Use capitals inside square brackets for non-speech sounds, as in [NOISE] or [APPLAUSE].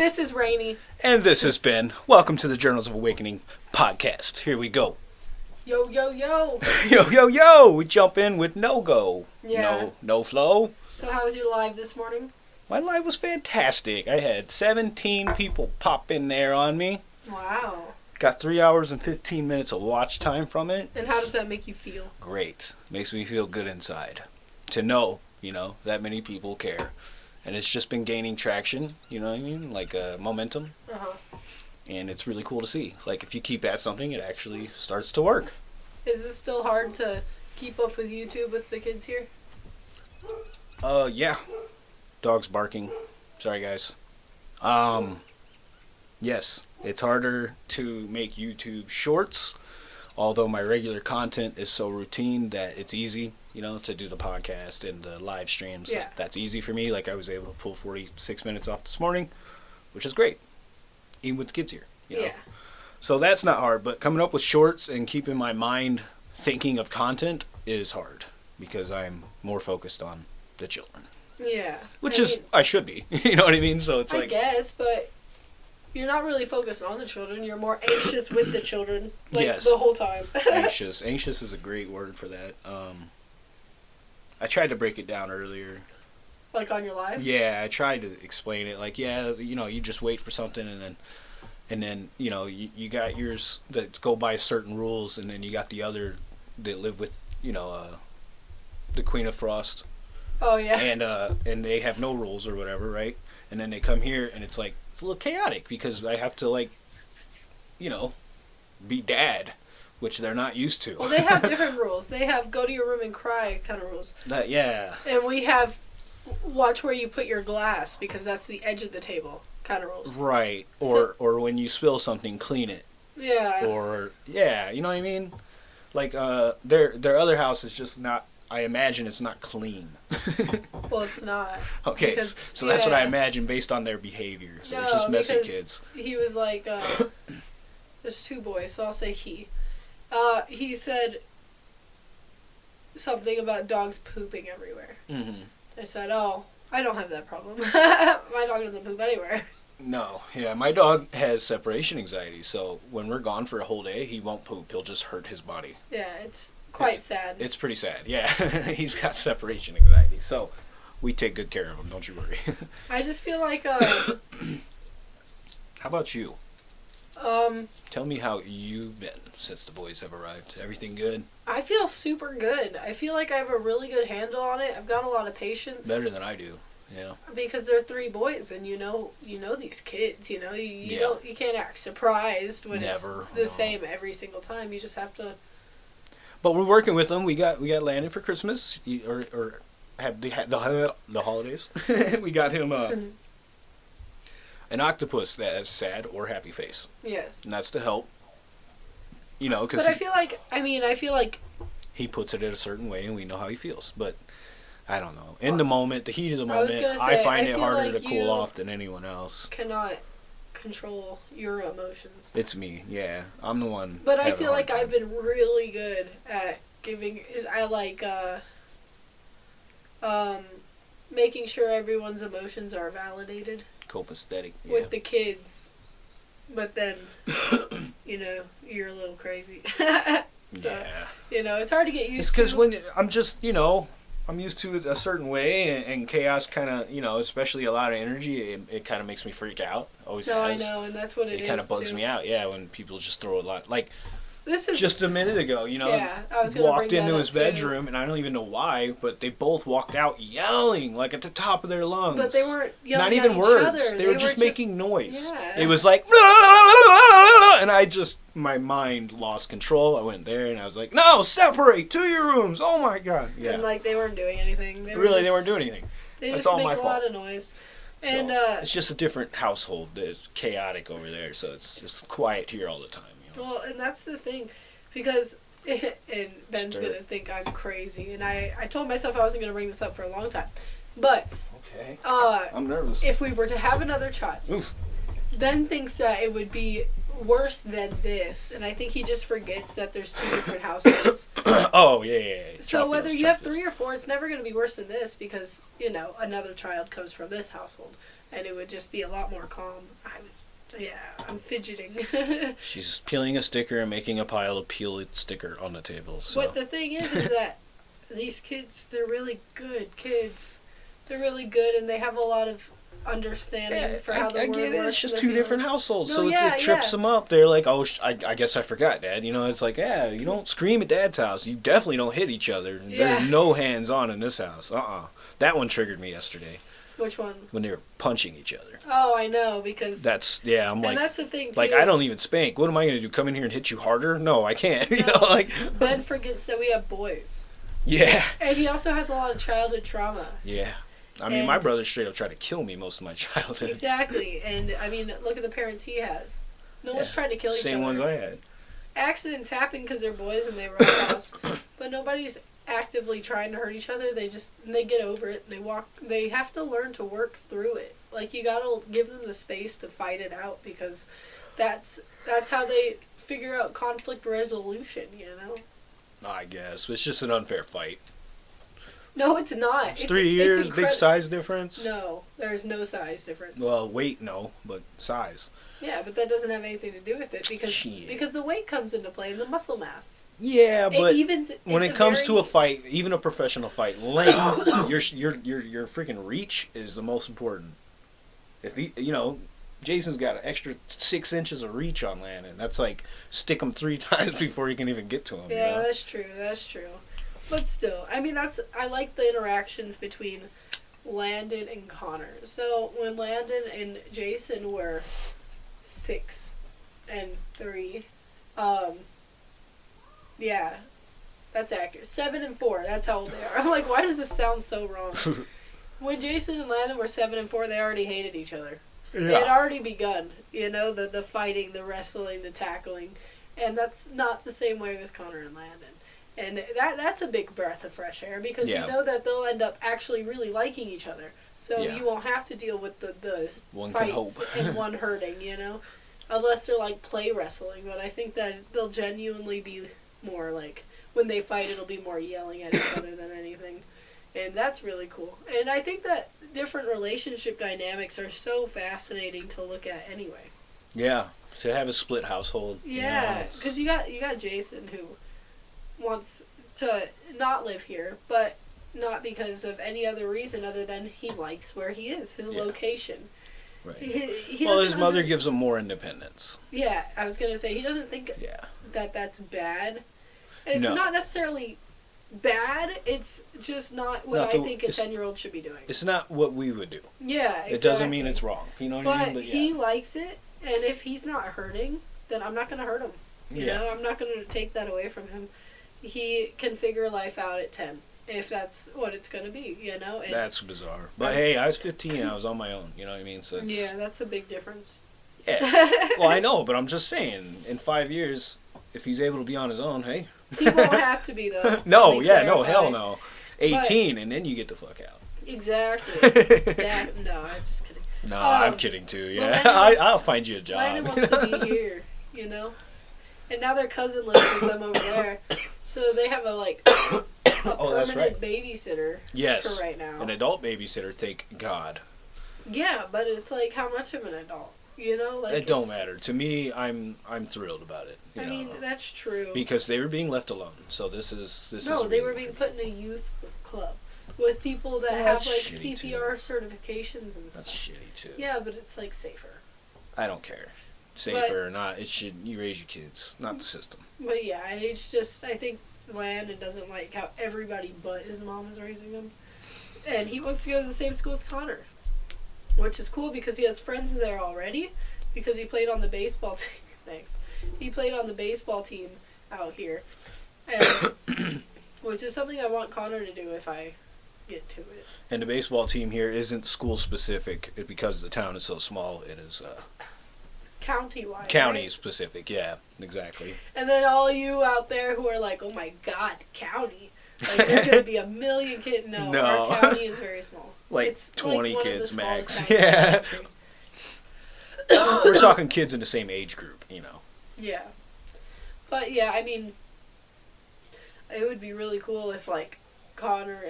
This is Rainy. And this has been Welcome to the Journals of Awakening podcast. Here we go. Yo, yo, yo. [LAUGHS] Yo, yo, yo! We jump in with no go. Yeah. No, no flow. So, how was your live this morning? My live was fantastic. I had 17 people pop in there on me. Wow. Got three hours and 15 minutes of watch time from it. And how does that make you feel? Great. Makes me feel good inside. To know, you know, that many people care. And it's just been gaining traction, you know what I mean? Like uh, momentum. Uh huh. And it's really cool to see. Like, if you keep at something, it actually starts to work. Is it still hard to keep up with YouTube with the kids here? Uh, yeah. Dogs barking. Sorry, guys. Um, yes, it's harder to make YouTube shorts, although my regular content is so routine that it's easy, you know, to do the podcast and the live streams. Yeah. That's easy for me. Like, I was able to pull 46 minutes off this morning, which is great, even with the kids here. You know? Yeah. So that's not hard, but coming up with shorts and keeping my mind thinking of content is hard because I'm more focused on the children Yeah. which I is mean, I should be. [LAUGHS] you know what I mean? So it's I like guess, but you're not really focused on the children. You're more anxious with the children, like Yes. the whole time. [LAUGHS] anxious. Anxious is a great word for that. Um, I tried to break it down earlier. like on your live. Yeah, I tried to explain it. Like, yeah, you know, you just wait for something, and then, and then you know, you, you got yours that go by certain rules, and then you got the other that live with, you know, uh, the Queen of Frost, Oh yeah. and uh, and they have no rules or whatever, right? And then they come here, and it's like it's a little chaotic because I have to like, you know, be dad, which they're not used to. well, they have [LAUGHS] different rules. They have go to your room and cry kind of rules, That yeah, and we have watch where you put your glass because that's the edge of the table kind of rules. right. Or or when you spill something, clean it. Yeah. Or yeah, you know what I mean? Like uh, their their other house is just not. I imagine it's not clean. [LAUGHS] well, it's not. [LAUGHS] okay, Because- s- so that's what I imagine based on their behavior. So it's No, just messy kids. he was like, uh, there's two boys, so I'll say he. Uh, he said something about dogs pooping everywhere. hmm I said, oh, I don't have that problem. [LAUGHS] My dog doesn't poop anywhere. No, yeah, my dog has separation anxiety, so when we're gone for a whole day, he won't poop. He'll just hurt his body. Yeah, it's quite It's- sad. It's pretty sad. Yeah, [LAUGHS] he's got separation anxiety, so we take good care of him. Don't you worry. [LAUGHS] I just feel like, uh, [COUGHS] How about you? Um, Tell me how you've been since the boys have arrived. Everything good? I feel super good. I feel like I have a really good handle on it. I've got a lot of patience. Better than I do. Yeah. because they're three boys and you know you know these kids you know you, you Yeah. don't you can't act surprised when Never, it's the no. same every single time you just have to But we're working with them. We got we got Landon for Christmas, or or had the the the holidays. [LAUGHS] we got him uh, [LAUGHS] an octopus that has sad or happy face, yes and that's to help. You know, because but i feel like i mean i feel like he puts it in a certain way, and we know how he feels. But I don't know. In the moment, the heat of the moment, gonna I find I it harder like to cool off than anyone else. cannot control your emotions It's me. Yeah, I'm the one. but i feel like time. i've been really good at giving i like uh um making sure everyone's emotions are validated copacetic. Yeah. with the kids, but then, [COUGHS] you know, you're a little crazy. [LAUGHS] so, yeah. you know, it's hard to get used It's to. because when I'm just, you know, I'm used to it a certain way, and, and chaos kind of, you know, especially a lot of energy, it, it kind of makes me freak out. Always no, I know, and that's what it is. it It is kind of bugs too. me out, yeah, when people just throw a lot. Like This is just a minute ago, you know, Yeah, I was walked into his too. bedroom, and I don't even know why, but they both walked out yelling like at the top of their lungs. but they weren't yelling Not even each words. other. They, were just making noise. Yeah. It was like, and I just my mind lost control. I went there and I was like, "No, separate to your rooms." Oh my god, yeah. And like they weren't doing anything. They were really, just, they weren't doing anything. They That's just make a fault. lot of noise. And So, uh, it's just a different household. It's chaotic over there, so it's just quiet here all the time. Well, and that's the thing, because [LAUGHS] and Ben's Stir. gonna think I'm crazy, and I I told myself I wasn't gonna bring this up for a long time, but Okay, uh, I'm nervous. if we were to have another child, Oof. Ben thinks that it would be worse than this, and I think he just forgets that there's two different households. [COUGHS] oh yeah, yeah. yeah. so whether you have three or four, it's never going to be worse than this because you know another child comes from this household, and it would just be a lot more calm. I was, yeah, I'm fidgeting. [LAUGHS] She's peeling a sticker and making a pile of peeled sticker on the table. So But the thing is, is that these kids, they're really good kids. They're really good, and they have a lot of understanding Yeah, for I, how the I world get it. It's just two their different households, No, so it- yeah, it, trips yeah. them up. They're like, "Oh, sh- I, I guess I forgot, Dad." You know, it's like, yeah, you don't scream at Dad's house. You definitely don't hit each other. Yeah. There's no hands on in this house. Uh, uh That one triggered me yesterday Which one? when they were punching each other. Oh, I know because That's yeah. I'm and like, that's the thing too. like I don't even spank. What am I gonna do? Come in here and hit you harder? No, I can't. [LAUGHS] you know, like Ben forgets that we have boys, [LAUGHS] yeah, and he also has a lot of childhood trauma. yeah. I mean, my brother straight up tried to kill me most of my [LAUGHS] childhood. Exactly, and I mean, look at the parents he has. No one's trying to kill each Same other. Same ones I had. Accidents happen because they're boys and they run house, [COUGHS] but nobody's actively trying to hurt each other. They just they get over it. They walk. They have to learn to work through it. Like you gotta give them the space to fight it out because that's that's how they figure out conflict resolution. You know. I guess it's just an unfair fight. No, it's not. It's three years, big incredi- size difference. No, there's no size difference. Well, weight no, but size. yeah, but that doesn't have anything to do with it because Shit. because the weight comes into play and the muscle mass. Yeah, but it evens. when it comes very, to a fight, even a professional fight, [COUGHS] length, your your your your freaking reach is the most important. If he, you know, Jason's got an extra six inches of reach on Landon. That's like stick him three [LAUGHS] times before you can even get to him. you Yeah, know? that's true. That's true. But still, I mean, that's I like the interactions between Landon and Connor. So when Landon and Jason were six and three, um, yeah, that's accurate. Seven and four. That's how old they are. [LAUGHS] I'm like, why does this sound so wrong? [LAUGHS] when Jason and Landon were seven and four, they already hated each other. It had already begun, you know, the the fighting, the wrestling, the tackling, and that's not the same way with Connor and Landon. And that that's a big breath of fresh air because Yeah. you know that they'll end up actually really liking each other. So Yeah. you won't have to deal with the the One fights and [LAUGHS] one hurting, you know, unless they're like play wrestling. But I think that they'll genuinely be more like when they fight, it'll be more yelling at each [COUGHS] other than anything, and that's really cool. And I think that different relationship dynamics are so fascinating to look at anyway. Yeah, to have a split household. you know, Yeah, because you got you got Jason who wants to not live here, but not because of any other reason other than he likes where he is, his Yeah. location. right. He, he well, his mother under- gives him more independence. Yeah, I was gonna say he doesn't think Yeah. that that's bad. It's No. not necessarily bad. It's just not what Not I think a ten year old should be doing. It's not what we would do. Yeah, exactly. It doesn't mean it's wrong. You know what I mean? But mean? he likes it, and if he's not hurting, then I'm not gonna hurt him. You yeah. know, I'm not gonna take that away from him. He can figure life out at ten, if that's what it's gonna be. You know, and That's bizarre. But hey, I was 15. I was on my own. You know what I mean? So it's, yeah, that's a big difference. yeah. [LAUGHS] Well, I know, but I'm just saying. In five years, if he's able to be on his own, hey. He won't [LAUGHS] have to be though. no, yeah, no, hell no. 18, and then you get the fuck out. Exactly. [LAUGHS] exactly. No, I'm just kidding. No, Um, I'm kidding too. Yeah, Landon I, i'll find you a job. Landon wants to be here, you know. And now their cousin lives with them over there, so they have a like a [COUGHS] Oh, that's permanent babysitter yes, for right now. an adult babysitter. Thank God. Yeah, but it's like how much of an adult, you know? Like it don't matter to me. I'm I'm thrilled about it. You I know, mean, that's true. because they were being left alone. So this is this no, is. they were being put in a youth club with people that Well, have like shitty, too. CPR certifications and stuff. That's shitty too. Yeah, but it's like safer. I don't care. Safer or not, it should you raise your kids, not the system. But yeah, it's just I think Landon doesn't like how everybody but his mom is raising him, and he wants to go to the same school as Connor, which is cool because he has friends there already, because he played on the baseball [LAUGHS] team. Thanks. He played on the baseball team out here, and [COUGHS] which is something I want Connor to do if I get to it. And the baseball team here isn't school specific because the town is so small. It is uh, County wide. county specific. Yeah, exactly. And then all you out there who are like, oh my god, county. Like there's gonna be a million kids. No, [LAUGHS] No. our county is very small. [LAUGHS] Like it's twenty like kids max. counties in the Yeah. [COUGHS] we're talking kids in the same age group, you know. Yeah. But yeah, I mean, it would be really cool if like Connor and